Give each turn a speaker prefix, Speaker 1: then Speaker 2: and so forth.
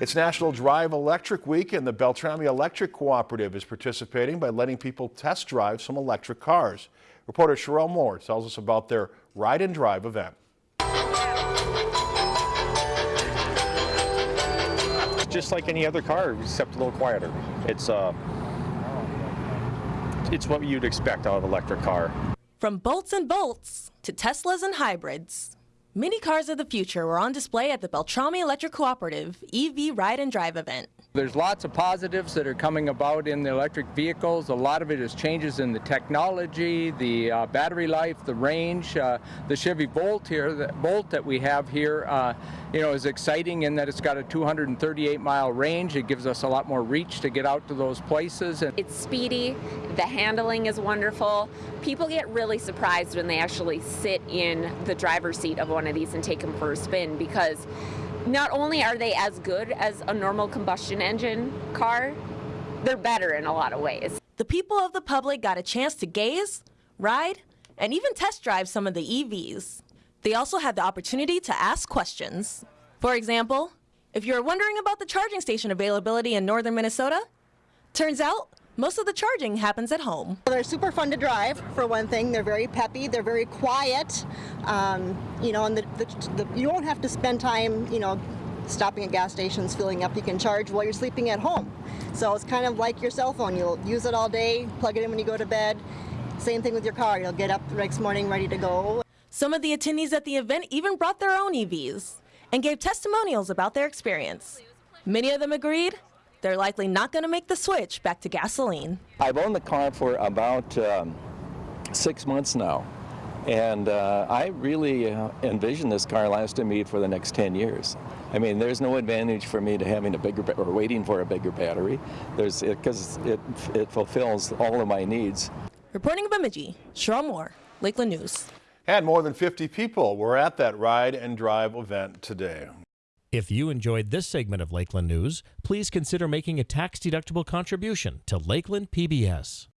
Speaker 1: It's National Drive Electric Week and the Beltrami Electric Cooperative is participating by letting people test drive some electric cars. Reporter Sherelle Moore tells us about their Ride and Drive event.
Speaker 2: Just like any other car, except a little quieter. It's uh, it's what you'd expect out of an electric car.
Speaker 3: From bolts and Volts to Teslas and hybrids, mini cars of the future were on display at the Beltrami Electric Cooperative EV Ride and Drive event.
Speaker 4: There's lots of positives that are coming about in the electric vehicles. A lot of it is changes in the technology, the uh, battery life, the range. Uh, the Chevy Bolt here, the Bolt that we have here, uh, you know, is exciting in that it's got a 238 mile range. It gives us a lot more reach to get out to those places.
Speaker 5: It's speedy. The handling is wonderful. People get really surprised when they actually sit in the driver's seat of one of these and take them for a spin because not only are they as good as a normal combustion engine car, they're better in a lot of ways.
Speaker 3: The people of the public got a chance to gaze, ride, and even test drive some of the EVs. They also had the opportunity to ask questions. For example, if you're wondering about the charging station availability in northern Minnesota, turns out most of the charging happens at home.
Speaker 6: They're super fun to drive, for one thing. They're very peppy. They're very quiet. Um, you know, and the, the, the, you won't have to spend time, you know, stopping at gas stations, filling up. You can charge while you're sleeping at home. So it's kind of like your cell phone. You'll use it all day, plug it in when you go to bed. Same thing with your car. You'll get up the next morning ready to go.
Speaker 3: Some of the attendees at the event even brought their own EVs and gave testimonials about their experience. Many of them agreed they're likely not going to make the switch back to gasoline.
Speaker 7: I've owned the car for about um, six months now. And uh, I really uh, envision this car lasting me for the next 10 years. I mean, there's no advantage for me to having a bigger or waiting for a bigger battery. There's because it, it, it fulfills all of my needs.
Speaker 3: Reporting of Bemidji, Cheryl Moore, Lakeland News.
Speaker 1: And more than 50 people were at that ride and drive event today.
Speaker 8: If you enjoyed this segment of Lakeland News, please consider making a tax-deductible contribution to Lakeland PBS.